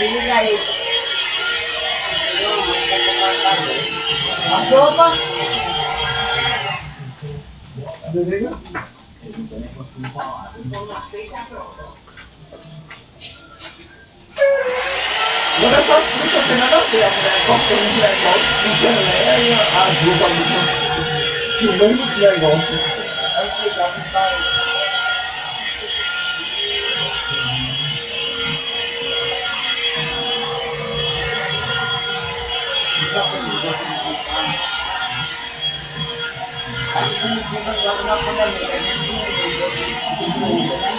binigay. Ang sopa. Dali na. Aku bilang gak pernah pernah Thank you.